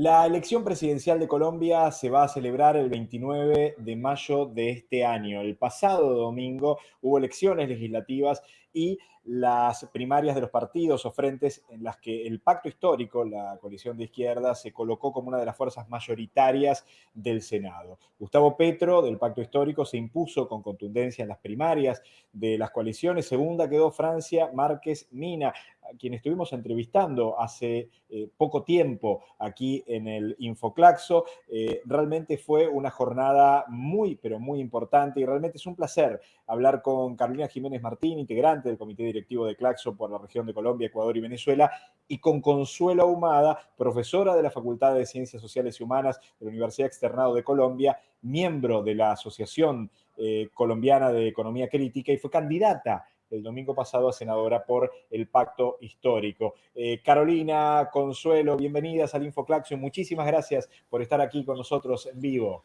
La elección presidencial de Colombia se va a celebrar el 29 de mayo de este año. El pasado domingo hubo elecciones legislativas y las primarias de los partidos o frentes en las que el pacto histórico, la coalición de izquierda, se colocó como una de las fuerzas mayoritarias del Senado. Gustavo Petro, del pacto histórico, se impuso con contundencia en las primarias de las coaliciones. Segunda quedó Francia Márquez Mina, a quien estuvimos entrevistando hace eh, poco tiempo aquí en el Infoclaxo. Eh, realmente fue una jornada muy, pero muy importante y realmente es un placer hablar con Carolina Jiménez Martín, integrante del Comité Directivo directivo de Claxo por la región de Colombia, Ecuador y Venezuela, y con Consuelo Ahumada, profesora de la Facultad de Ciencias Sociales y Humanas de la Universidad Externado de Colombia, miembro de la Asociación eh, Colombiana de Economía Crítica y fue candidata el domingo pasado a senadora por el pacto histórico. Eh, Carolina, Consuelo, bienvenidas al Infoclaxio. Muchísimas gracias por estar aquí con nosotros en vivo.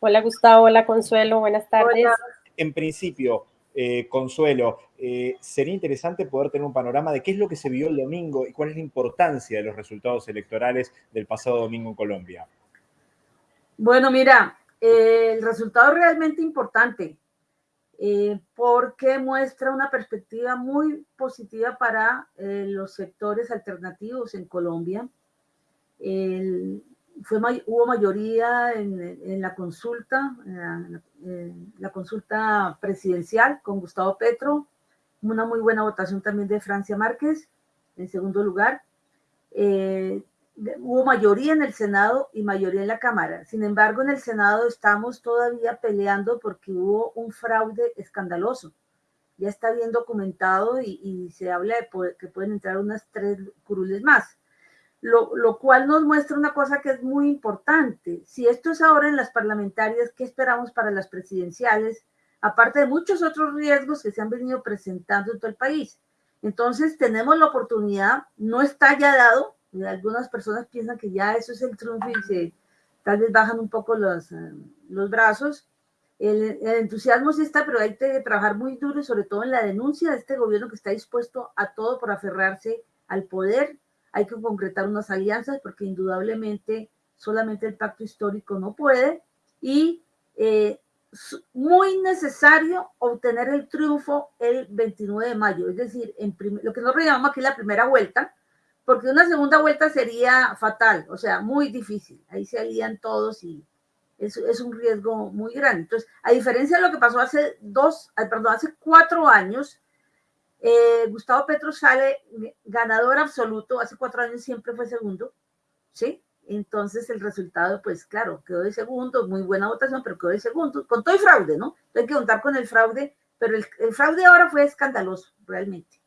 Hola Gustavo, hola Consuelo, buenas tardes. En principio, eh, Consuelo, eh, sería interesante poder tener un panorama de qué es lo que se vio el domingo y cuál es la importancia de los resultados electorales del pasado domingo en Colombia. Bueno, mira, eh, el resultado es realmente importante porque muestra una perspectiva muy positiva para los sectores alternativos en Colombia. El, hubo mayoría en, la consulta, la, consulta presidencial con Gustavo Petro, una muy buena votación también de Francia Márquez, en segundo lugar. Eh, hubo mayoría en el Senado y mayoría en la Cámara. Sin embargo, en el Senado estamos todavía peleando porque hubo un fraude escandaloso. Ya está bien documentado y, se habla de que pueden entrar unas tres curules más lo, cual nos muestra una cosa que es muy importante. Si esto es ahora en las parlamentarias, ¿qué esperamos para las presidenciales? Aparte de muchos otros riesgos que se han venido presentando en todo el país. Entonces tenemos la oportunidad, no está ya dado, algunas personas piensan que ya eso es el triunfo y tal vez bajan un poco los, eh, los brazos. El, entusiasmo sí está, pero hay que trabajar muy duro sobre todo en la denuncia de este gobierno que está dispuesto a todo por aferrarse al poder hay que concretar unas alianzas porque indudablemente solamente el pacto histórico no puede y eh, muy necesario obtener el triunfo el 29 de mayo, es decir, lo que nosotros llamamos aquí la primera vuelta, porque una segunda vuelta sería fatal, o sea, muy difícil, ahí se alían todos y es, es un riesgo muy grande. Entonces, a diferencia de lo que pasó hace dos, perdón, hace cuatro años, eh, Gustavo Petro sale ganador absoluto, hace cuatro años siempre fue segundo, ¿sí? Entonces el resultado, pues claro, quedó de segundo, muy buena votación, pero quedó de segundo, con todo el fraude, ¿no? Hay que contar con el fraude, pero el, el fraude ahora fue escandaloso, realmente.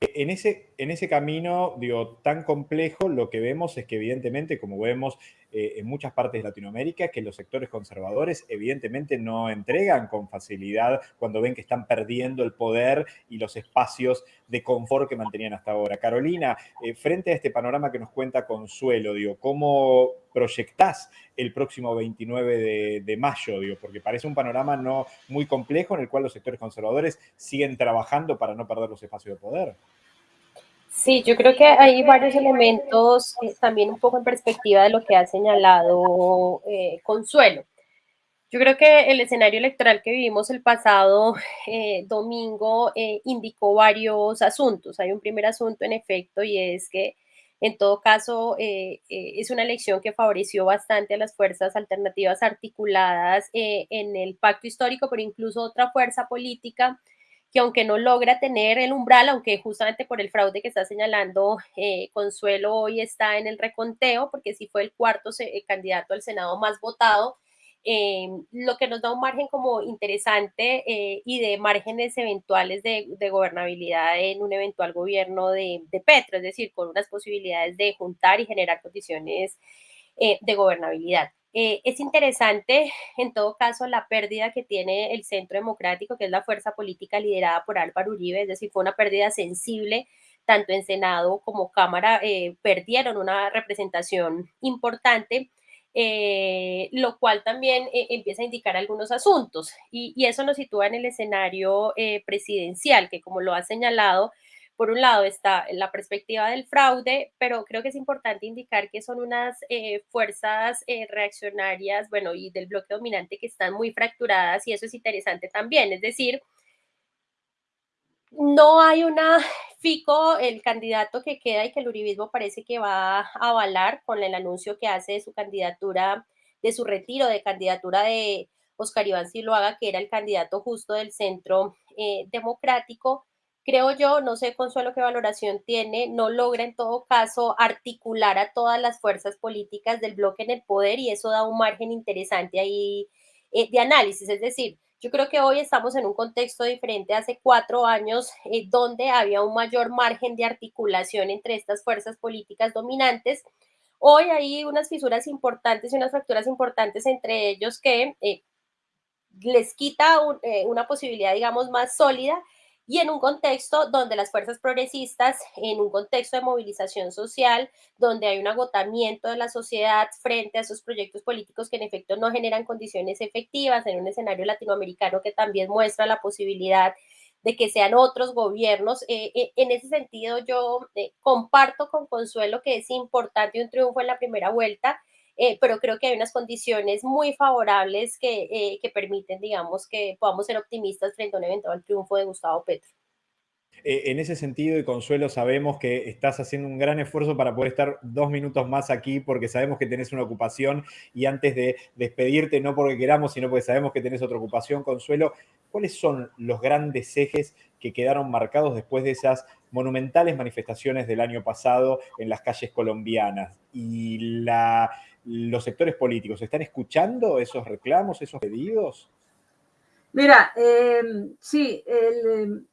En ese, en ese camino, digo, tan complejo, lo que vemos es que evidentemente, como vemos eh, en muchas partes de Latinoamérica, que los sectores conservadores evidentemente no entregan con facilidad cuando ven que están perdiendo el poder y los espacios de confort que mantenían hasta ahora. Carolina, eh, frente a este panorama que nos cuenta Consuelo, digo, ¿cómo proyectás el próximo 29 de, mayo? Digo, porque parece un panorama no muy complejo en el cual los sectores conservadores siguen trabajando para no perder los espacios de poder. Sí, yo creo que hay varios elementos eh, también un poco en perspectiva de lo que ha señalado eh, Consuelo. Yo creo que el escenario electoral que vivimos el pasado eh, domingo indicó varios asuntos. Hay un primer asunto en efecto y es que en todo caso es una elección que favoreció bastante a las fuerzas alternativas articuladas en el pacto histórico, pero incluso otra fuerza política que aunque no logra tener el umbral, aunque justamente por el fraude que está señalando eh, Consuelo hoy está en el reconteo, porque sí fue el cuarto eh, candidato al Senado más votado, eh, lo que nos da un margen como interesante y de márgenes eventuales de, gobernabilidad en un eventual gobierno de, de, Petro, es decir, con unas posibilidades de juntar y generar condiciones de gobernabilidad. Eh, es interesante, en todo caso, la pérdida que tiene el Centro Democrático, que es la fuerza política liderada por Álvaro Uribe, es decir, fue una pérdida sensible, tanto en Senado como Cámara, eh, perdieron una representación importante. Eh, lo cual también empieza a indicar algunos asuntos y, y, eso nos sitúa en el escenario presidencial, que como lo ha señalado, por un lado está la perspectiva del fraude, pero creo que es importante indicar que son unas eh, fuerzas eh, reaccionarias, bueno, y del bloque dominante que están muy fracturadas y eso es interesante también. Es decir, no hay una fico, el candidato que queda y que el uribismo parece que va a avalar con el anuncio que hace de su candidatura, de su retiro de candidatura de Oscar Iván Siloaga, que era el candidato justo del centro eh, democrático. Creo yo, no sé Consuelo qué valoración tiene, no logra en todo caso articular a todas las fuerzas políticas del bloque en el poder y eso da un margen interesante ahí eh, de análisis. Es decir, yo creo que hoy estamos en un contexto diferente hace cuatro años, eh, donde había un mayor margen de articulación entre estas fuerzas políticas dominantes. Hoy hay unas fisuras importantes y unas fracturas importantes entre ellos que eh, les quita eh, una posibilidad, digamos, más sólida y en un contexto donde las fuerzas progresistas, en un contexto de movilización social, donde hay un agotamiento de la sociedad frente a esos proyectos políticos que en efecto no generan condiciones efectivas, en un escenario latinoamericano que también muestra la posibilidad de que sean otros gobiernos. Eh, eh, en ese sentido, yo eh, comparto con Consuelo que es importante un triunfo en la primera vuelta, pero creo que hay unas condiciones muy favorables que, que, permiten, digamos, que podamos ser optimistas frente a un eventual triunfo de Gustavo Petro. en ese sentido, y Consuelo, sabemos que estás haciendo un gran esfuerzo para poder estar dos minutos más aquí, porque sabemos que tenés una ocupación y antes de despedirte, no porque queramos, sino porque sabemos que tenés otra ocupación, Consuelo, ¿cuáles son los grandes ejes que quedaron marcados después de esas monumentales manifestaciones del año pasado en las calles colombianas? Y los sectores políticos, ¿están escuchando esos reclamos, esos pedidos? Mira, em, sí, el,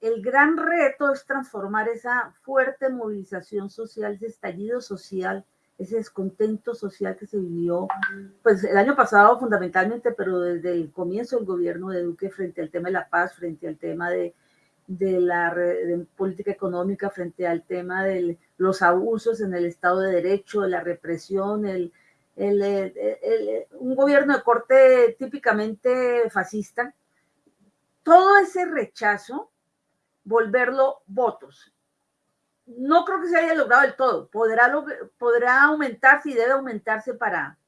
el, gran reto es transformar esa fuerte movilización social, ese estallido social ese descontento social que se vivió, pues el año pasado fundamentalmente, pero desde el comienzo del gobierno de Duque frente al tema de la paz, frente al tema de, de la política económica, frente al tema de los abusos en el Estado de Derecho, de la represión, el, un gobierno de corte típicamente fascista, todo ese rechazo, volverlo votos no creo que se haya logrado del todo. Podrá, podrá aumentarse y debe aumentarse para,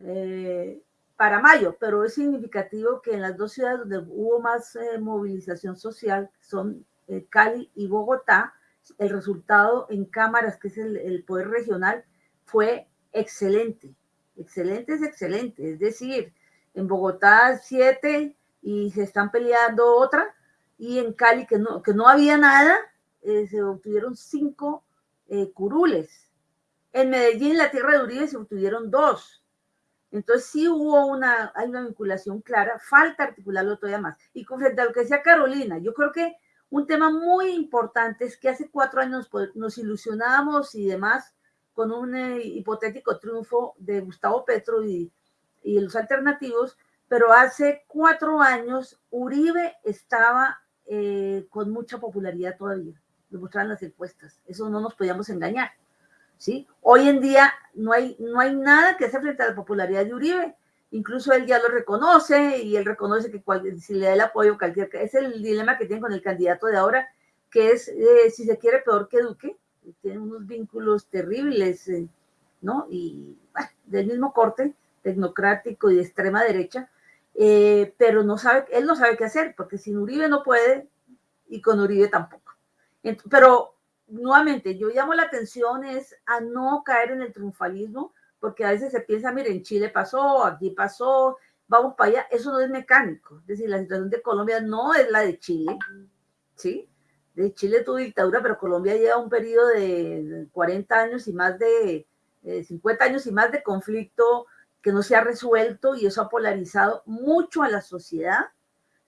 eh, para mayo, pero es significativo que en las dos ciudades donde hubo más eh, movilización social, son eh, Cali y Bogotá, el resultado en cámaras, que es el, poder regional, fue excelente. Excelente es excelente. Es decir, en Bogotá siete y se están peleando otra, y en Cali que no, que no había nada, eh, se obtuvieron cinco curules. En Medellín, la tierra de Uribe, se obtuvieron dos. Entonces sí hubo una, hay una vinculación clara, falta articularlo todavía más. Y con frente a lo que decía Carolina, yo creo que un tema muy importante es que hace cuatro años pues, nos ilusionábamos y demás con un eh, hipotético triunfo de Gustavo Petro y, y los alternativos, pero hace cuatro años Uribe estaba con mucha popularidad todavía demostraban las encuestas. Eso no nos podíamos engañar. ¿Sí? Hoy en día no hay, no hay nada que hacer frente a la popularidad de Uribe. Incluso él ya lo reconoce y él reconoce que si le da el apoyo cualquier... Es el dilema que tiene con el candidato de ahora, que es, eh, si se quiere, peor que Duque. Tiene unos vínculos terribles, eh, ¿no? Y del mismo corte, tecnocrático y de extrema derecha, eh, pero no sabe, él no sabe qué hacer, porque sin Uribe no puede y con Uribe tampoco. Pero nuevamente, yo llamo la atención es a no caer en el triunfalismo, porque a veces se piensa, mire, en Chile pasó, aquí pasó, vamos para allá, eso no es mecánico. Es decir, la situación de Colombia no es la de Chile, ¿sí? De Chile tuvo dictadura, pero Colombia lleva un periodo de 40 años y más de 50 años y más de conflicto que no se ha resuelto y eso ha polarizado mucho a la sociedad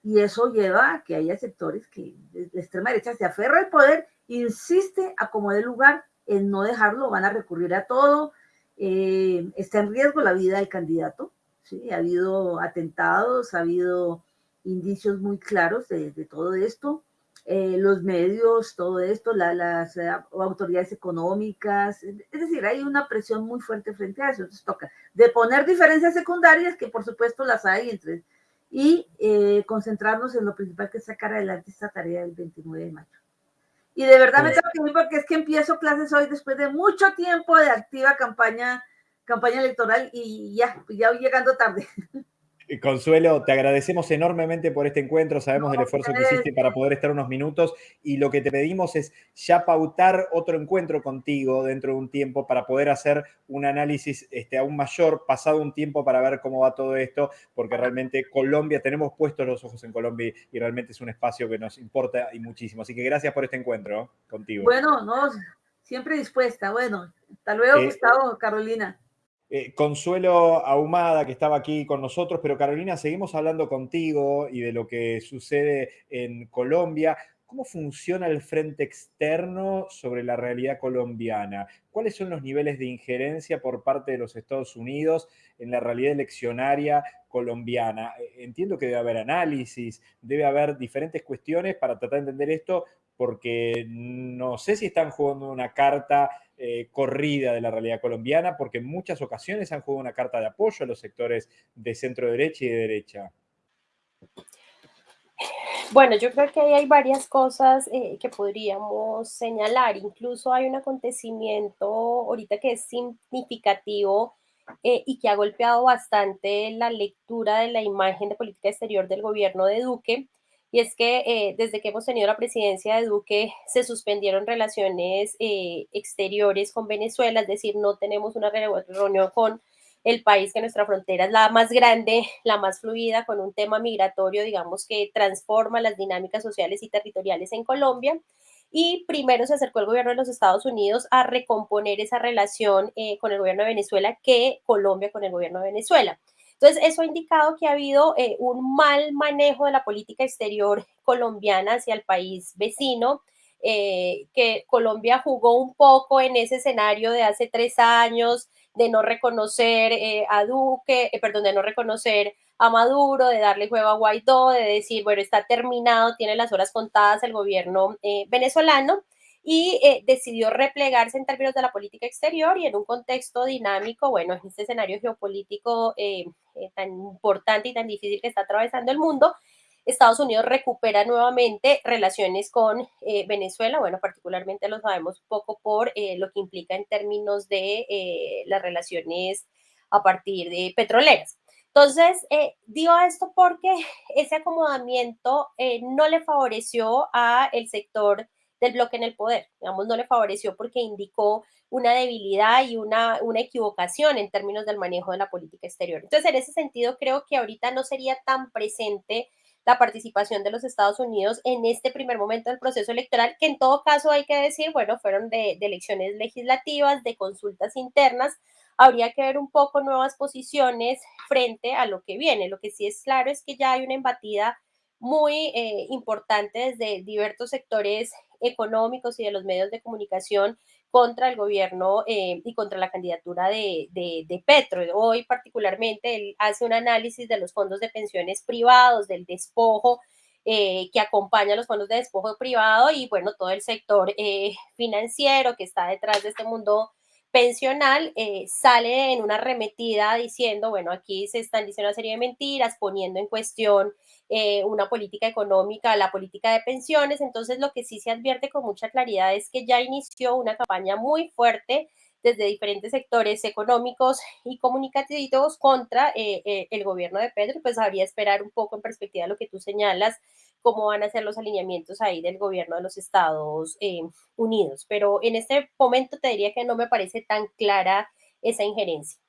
y eso lleva a que haya sectores que la extrema derecha se aferra al poder, insiste a como lugar en no dejarlo, van a recurrir a todo, eh, está en riesgo la vida del candidato, ¿sí? ha habido atentados, ha habido indicios muy claros de, todo esto, eh, los medios, todo esto, las eh, autoridades económicas, es decir, hay una presión muy fuerte frente a eso, entonces toca de poner diferencias secundarias, que por supuesto las hay entre y concentrarnos en lo principal que es sacar adelante esta tarea del 29 de mayo. Y de verdad me tengo que ir porque es que empiezo clases hoy después de mucho tiempo de activa campaña, campaña electoral y ya, ya voy llegando tarde. Consuelo, te agradecemos enormemente por este encuentro, sabemos del esfuerzo que hiciste para poder estar unos minutos y lo que te pedimos es ya pautar otro encuentro contigo dentro de un tiempo para poder hacer un análisis este, aún mayor, pasado un tiempo para ver cómo va todo esto, porque realmente Colombia, tenemos puestos los ojos en Colombia y realmente es un espacio que nos importa y muchísimo. Así que gracias por este encuentro contigo. Bueno, no, siempre dispuesta. Bueno, hasta luego, eh, Gustavo, Carolina. Eh, Consuelo Ahumada, que estaba aquí con nosotros, pero Carolina, seguimos hablando contigo y de lo que sucede en Colombia. ¿Cómo funciona el frente externo sobre la realidad colombiana? ¿Cuáles son los niveles de injerencia por parte de los Estados Unidos en la realidad eleccionaria colombiana? Eh, entiendo que debe haber análisis, debe haber diferentes cuestiones para tratar de entender esto, porque no sé si están jugando una carta eh, corrida de la realidad colombiana, porque en muchas ocasiones han jugado una carta de apoyo a los sectores de centro derecha y de derecha. Bueno, yo creo que ahí hay varias cosas eh, que podríamos señalar. Incluso hay un acontecimiento ahorita que es significativo eh, y que ha golpeado bastante la lectura de la imagen de política exterior del gobierno de Duque, y es que eh, desde que hemos tenido la presidencia de Duque se suspendieron relaciones eh, exteriores con Venezuela, es decir, no tenemos una reunión con el país que nuestra frontera es la más grande, la más fluida, con un tema migratorio, digamos, que transforma las dinámicas sociales y territoriales en Colombia. Y primero se acercó el gobierno de los Estados Unidos a recomponer esa relación eh, con el gobierno de Venezuela que Colombia con el gobierno de Venezuela. Entonces, eso ha indicado que ha habido eh, un mal manejo de la política exterior colombiana hacia el país vecino, eh, que Colombia jugó un poco en ese escenario de hace tres años de no reconocer eh, a Duque, perdón, de no reconocer a Maduro, de darle juego a Guaidó, de decir, bueno, está terminado, tiene las horas contadas el gobierno venezolano y eh, decidió replegarse en términos de la política exterior y en un contexto dinámico, bueno, en este escenario geopolítico eh, eh, tan importante y tan difícil que está atravesando el mundo, Estados Unidos recupera nuevamente relaciones con Venezuela, bueno, particularmente lo sabemos poco por lo que implica en términos de las relaciones a partir de petroleras. Entonces, digo esto porque ese acomodamiento no le favoreció a el sector del bloque en el poder. Digamos, no le favoreció porque indicó una debilidad y una, una equivocación en términos del manejo de la política exterior. Entonces, en ese sentido, creo que ahorita no sería tan presente la participación de los Estados Unidos en este primer momento del proceso electoral, que en todo caso hay que decir, bueno, fueron de, de elecciones legislativas, de consultas internas, habría que ver un poco nuevas posiciones frente a lo que viene. Lo que sí es claro es que ya hay una embatida muy eh, importante desde diversos sectores económicos y de los medios de comunicación contra el gobierno eh, y contra la candidatura de, de, Petro. Hoy particularmente él hace un análisis de los fondos de pensiones privados, del despojo eh, que acompaña a los fondos de despojo privado y bueno, todo el sector financiero que está detrás de este mundo pensional eh, sale en una arremetida diciendo, bueno, aquí se están diciendo una serie de mentiras, poniendo en cuestión eh, una política económica, la política de pensiones. Entonces, lo que sí se advierte con mucha claridad es que ya inició una campaña muy fuerte desde diferentes sectores económicos y comunicativos contra eh, el gobierno de Pedro. Pues habría esperar un poco en perspectiva lo que tú señalas cómo van a ser los alineamientos ahí del gobierno de los Estados eh, Unidos. Pero en este momento te diría que no me parece tan clara esa injerencia.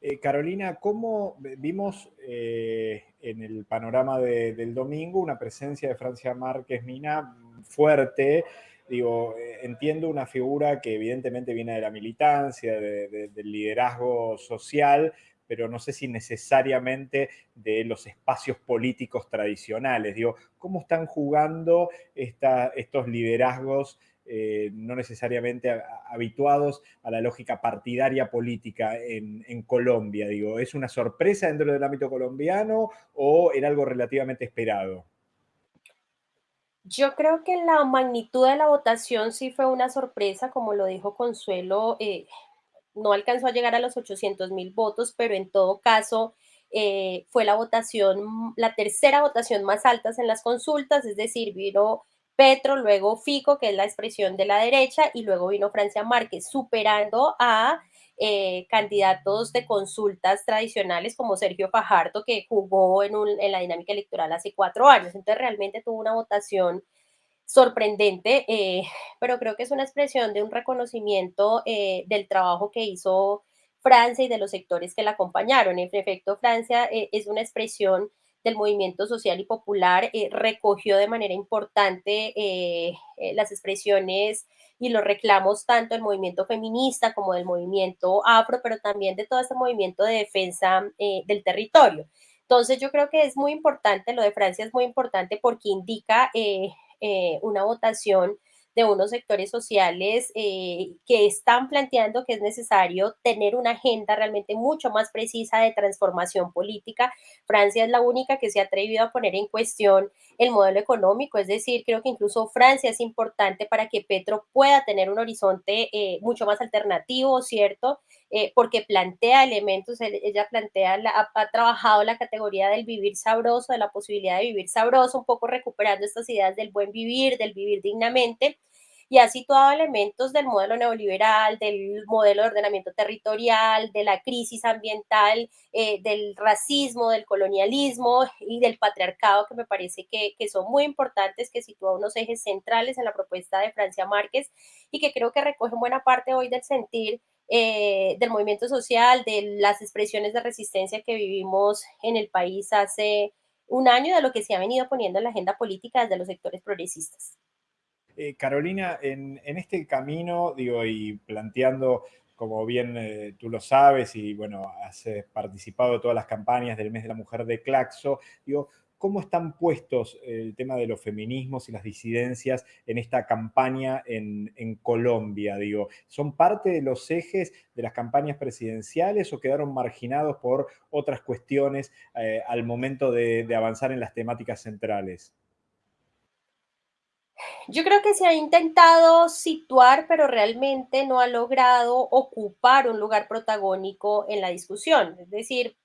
Eh, Carolina, ¿cómo vimos eh, en el panorama del domingo una presencia de Francia Márquez Mina fuerte? Digo, entiendo una figura que evidentemente viene de la militancia, del liderazgo social, pero no sé si necesariamente de los espacios políticos tradicionales. Digo, ¿cómo están jugando estos liderazgos eh, no necesariamente habituados a la lógica partidaria política en, Colombia? Digo, ¿es una sorpresa dentro del ámbito colombiano o era algo relativamente esperado? Yo creo que la magnitud de la votación sí fue una sorpresa, como lo dijo Consuelo. Eh, no alcanzó a llegar a los 800 mil votos, pero en todo caso eh, fue la votación, la tercera votación más alta en las consultas, es decir, vino Petro, luego Fico, que es la expresión de la derecha, y luego vino Francia Márquez, superando a eh, candidatos de consultas tradicionales como Sergio Fajardo, que jugó en, en, la dinámica electoral hace cuatro años. Entonces realmente tuvo una votación sorprendente, eh, pero creo que es una expresión de un reconocimiento eh, del trabajo que hizo Francia y de los sectores que la acompañaron. En efecto, Francia es una expresión del movimiento social y popular, eh, recogió de manera importante eh, eh, las expresiones y los reclamos tanto del movimiento feminista como del movimiento afro, pero también de todo este movimiento de defensa del territorio. Entonces yo creo que es muy importante, lo de Francia es muy importante porque indica una votación de unos sectores sociales eh, que están planteando que es necesario tener una agenda realmente mucho más precisa de transformación política. Francia es la única que se ha atrevido a poner en cuestión el modelo económico, es decir, creo que incluso Francia es importante para que Petro pueda tener un horizonte eh, mucho más alternativo, ¿cierto? Eh, porque plantea elementos, ella plantea, ha, ha, trabajado la categoría del vivir sabroso, de la posibilidad de vivir sabroso, un poco recuperando estas ideas del buen vivir, del vivir dignamente, y ha situado elementos del modelo neoliberal, del modelo de ordenamiento territorial, de la crisis ambiental, eh, del racismo, del colonialismo y del patriarcado, que me parece que, que son muy importantes, que sitúa unos ejes centrales en la propuesta de Francia Márquez y que creo que recogen buena parte hoy del sentir eh, del movimiento social, de las expresiones de resistencia que vivimos en el país hace un año, de lo que se ha venido poniendo en la agenda política desde los sectores progresistas. Eh, Carolina, en, este camino, digo, y planteando, como bien eh, tú lo sabes, y bueno, has eh, participado de todas las campañas del mes de la mujer de Claxo, digo, ¿cómo están puestos el tema de los feminismos y las disidencias en esta campaña en, Colombia? Digo, ¿son parte de los ejes de las campañas presidenciales o quedaron marginados por otras cuestiones al momento de avanzar en las temáticas centrales? Yo creo que se ha intentado situar, pero realmente no ha logrado ocupar un lugar protagónico en la discusión. Es decir,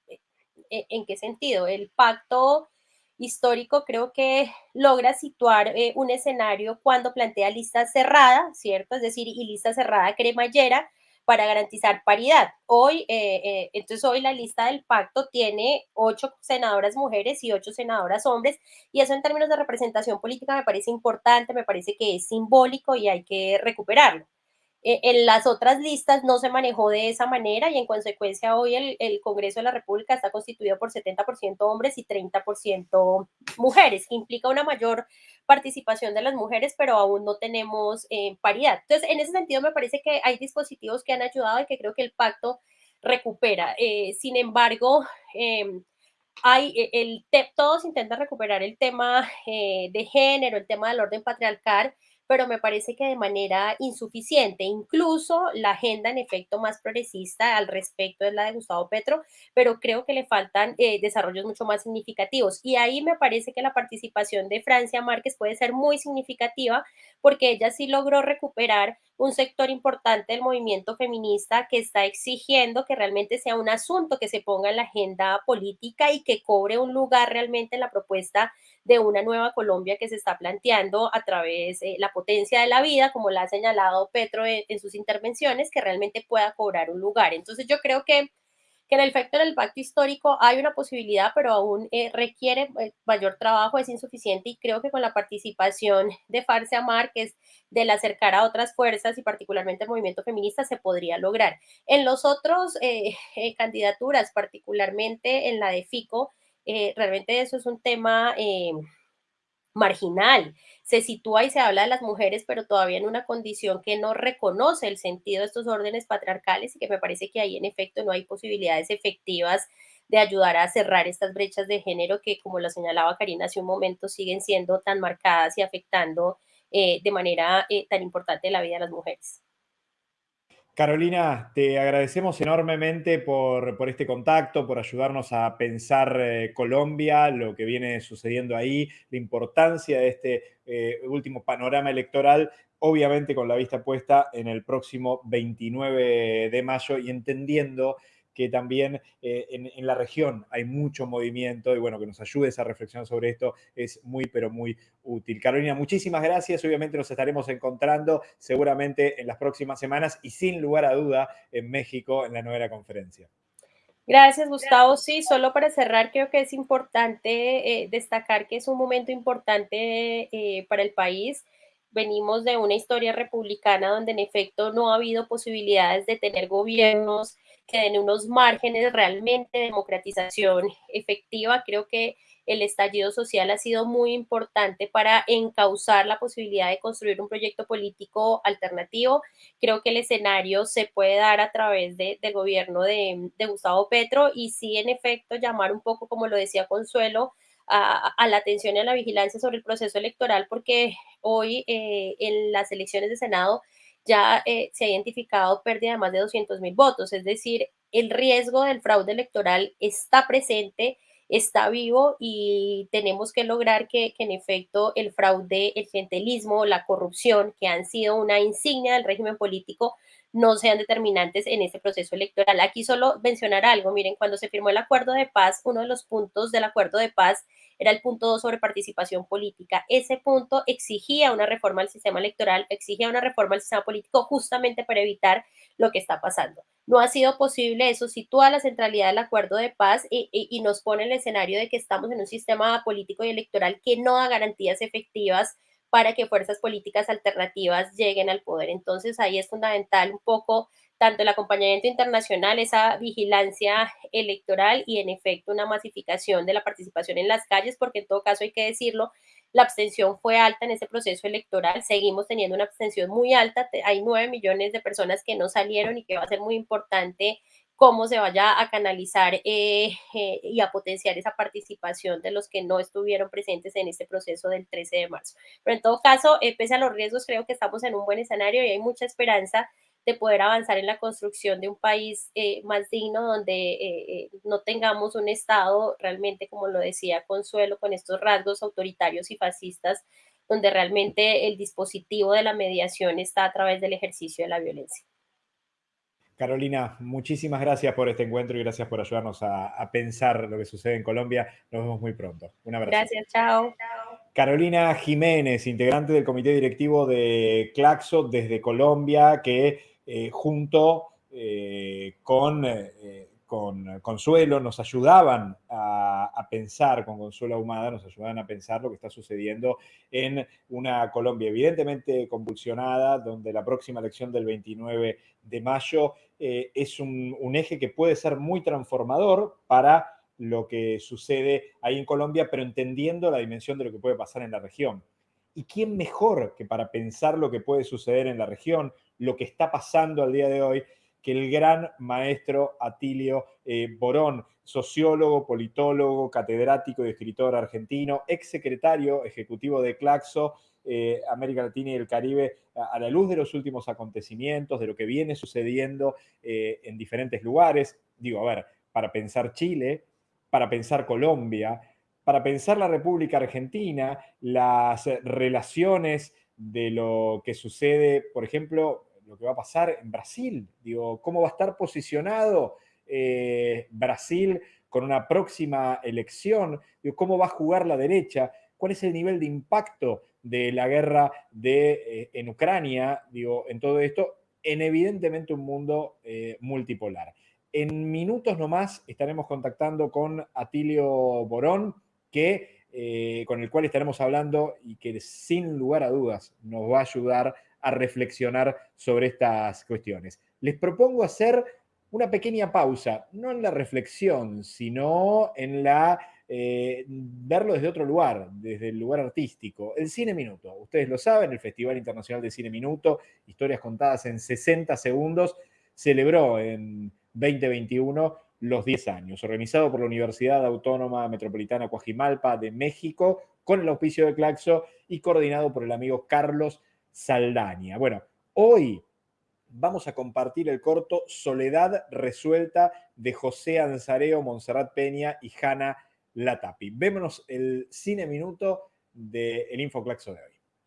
e, ¿en qué sentido? El pacto histórico creo que logra situar eh, un escenario cuando plantea lista cerrada, ¿cierto? Es decir, y lista cerrada cremallera, para garantizar paridad. Hoy, eh, eh, entonces hoy la lista del pacto tiene ocho senadoras mujeres y ocho senadoras hombres, y eso en términos de representación política me parece importante, me parece que es simbólico y hay que recuperarlo. Eh, en las otras listas no se manejó de esa manera y en consecuencia hoy el, el Congreso de la República está constituido por 70% hombres y 30% mujeres, implica una mayor participación de las mujeres, pero aún no tenemos eh, paridad. Entonces, en ese sentido me parece que hay dispositivos que han ayudado y que creo que el pacto recupera. Eh, sin embargo, em, hay el, todos intentan recuperar el tema de género, el tema del orden patriarcal, pero me parece que de manera insuficiente. Incluso la agenda en efecto más progresista al respecto es la de Gustavo Petro, pero creo que le faltan eh, desarrollos mucho más significativos. Y ahí me parece que la participación de Francia Márquez puede ser muy significativa porque ella sí logró recuperar un sector importante del movimiento feminista que está exigiendo que realmente sea un asunto que se ponga en la agenda política y que cobre un lugar realmente en la propuesta de una nueva Colombia que se está planteando a través de la potencia de la vida, como la ha señalado Petro en, sus intervenciones, que realmente pueda cobrar un lugar. Entonces yo creo que que en el efecto del pacto histórico hay una posibilidad, pero aún eh, requiere eh, mayor trabajo, es insuficiente y creo que con la participación de Farcia Márquez, del acercar a otras fuerzas y particularmente el movimiento feminista, se podría lograr. En los otros eh, candidaturas, particularmente en la de FICO, realmente eso es un tema marginal. Se sitúa y se habla de las mujeres, pero todavía en una condición que no reconoce el sentido de estos órdenes patriarcales y que me parece que ahí en efecto no hay posibilidades efectivas de ayudar a cerrar estas brechas de género que, como lo señalaba Karina hace un momento, siguen siendo tan marcadas y afectando eh, de manera eh, tan importante la vida de las mujeres. Carolina, te agradecemos enormemente por, este contacto, por ayudarnos a pensar eh, Colombia, lo que viene sucediendo ahí, la importancia de este eh, último panorama electoral, obviamente con la vista puesta en el próximo 29 de mayo y entendiendo que también eh, en, la región hay mucho movimiento y bueno, que nos ayudes a reflexionar sobre esto es muy, pero muy útil. Carolina, muchísimas gracias. Obviamente nos estaremos encontrando seguramente en las próximas semanas y sin lugar a duda en México en la nueva conferencia. Gracias, Gustavo. Sí, solo para cerrar, creo que es importante eh, destacar que es un momento importante eh, para el país. Venimos de una historia republicana donde en efecto no ha habido posibilidades de tener gobiernos que den unos márgenes realmente de democratización efectiva. Creo que el estallido social ha sido muy importante para encauzar la posibilidad de construir un proyecto político alternativo. Creo que el escenario se puede dar a través del gobierno de, Gustavo Petro y sí, en efecto, llamar un poco, como lo decía Consuelo, a, la atención y a la vigilancia sobre el proceso electoral, porque hoy eh, en las elecciones de Senado ya eh, se ha identificado pérdida de más de 200 mil votos, es decir, el riesgo del fraude electoral está presente está vivo y tenemos que lograr que, en efecto el fraude, el clientelismo, la corrupción, que han sido una insignia del régimen político, no sean determinantes en este proceso electoral. Aquí solo mencionar algo, miren, cuando se firmó el acuerdo de paz, uno de los puntos del acuerdo de paz era el punto 2 sobre participación política. Ese punto exigía una reforma al sistema electoral, exigía una reforma al sistema político justamente para evitar lo que está pasando. No ha sido posible, eso sitúa la centralidad del acuerdo de paz y, nos pone el escenario de que estamos en un sistema político y electoral que no da garantías efectivas para que fuerzas políticas alternativas lleguen al poder. Entonces ahí es fundamental un poco tanto el acompañamiento internacional, esa vigilancia electoral y en efecto una masificación de la participación en las calles, porque en todo caso hay que decirlo, la abstención fue alta en este proceso electoral, seguimos teniendo una abstención muy alta, hay nueve millones de personas que no salieron y que va a ser muy importante cómo se vaya a canalizar eh, eh, y a potenciar esa participación de los que no estuvieron presentes en este proceso del 13 de marzo. Pero en todo caso, eh, pese a los riesgos, creo que estamos en un buen escenario y hay mucha esperanza de poder avanzar en la construcción de un país eh, más digno donde eh, eh, no tengamos un Estado realmente, como lo decía Consuelo, con estos rasgos autoritarios y fascistas, donde realmente el dispositivo de la mediación está a través del ejercicio de la violencia. Carolina, muchísimas gracias por este encuentro y gracias por ayudarnos a, pensar lo que sucede en Colombia. Nos vemos muy pronto. Un abrazo. Gracias, chao. Carolina Jiménez, integrante del comité directivo de Claxo desde Colombia, que junto eh, con, eh, con, Consuelo nos ayudaban a, pensar, con Consuelo Ahumada, nos ayudaban a pensar lo que está sucediendo en una Colombia evidentemente convulsionada, donde la próxima elección del 29 de mayo es un, un eje que puede ser muy transformador para lo que sucede ahí en Colombia, pero entendiendo la dimensión de lo que puede pasar en la región. ¿Y quién mejor que para pensar lo que puede suceder en la región, lo que está pasando al día de hoy, que el gran maestro Atilio eh, Borón, sociólogo, politólogo, catedrático y escritor argentino, ex secretario ejecutivo de Claxo, eh, América Latina y el Caribe, a, la luz de los últimos acontecimientos, de lo que viene sucediendo eh, en diferentes lugares. Digo, a ver, para pensar Chile, para pensar Colombia, para pensar la República Argentina, las relaciones de lo que sucede, por ejemplo, lo que va a pasar en Brasil. Digo, ¿cómo va a estar posicionado eh, Brasil con una próxima elección? Digo, ¿Cómo va a jugar la derecha? ¿Cuál es el nivel de impacto de la guerra de, eh, en Ucrania? Digo, en todo esto, en evidentemente un mundo eh, multipolar. En minutos nomás estaremos contactando con Atilio Borón, que, con el cual estaremos hablando y que sin lugar a dudas nos va a ayudar a reflexionar sobre estas cuestiones. Les propongo hacer una pequeña pausa, no en la reflexión, sino en la eh, verlo desde otro lugar, desde el lugar artístico. El Cine Minuto, ustedes lo saben, el Festival Internacional de Cine Minuto, historias contadas en 60 segundos, celebró en 2021 los 10 años, organizado por la Universidad Autónoma Metropolitana Coajimalpa de México, con el auspicio de Claxo y coordinado por el amigo Carlos Saldaña. Bueno, hoy vamos a compartir el corto Soledad Resuelta de José Anzareo, Monserrat Peña y Hanna Latapi. Vémonos el cine minuto del Infoclaxo de hoy.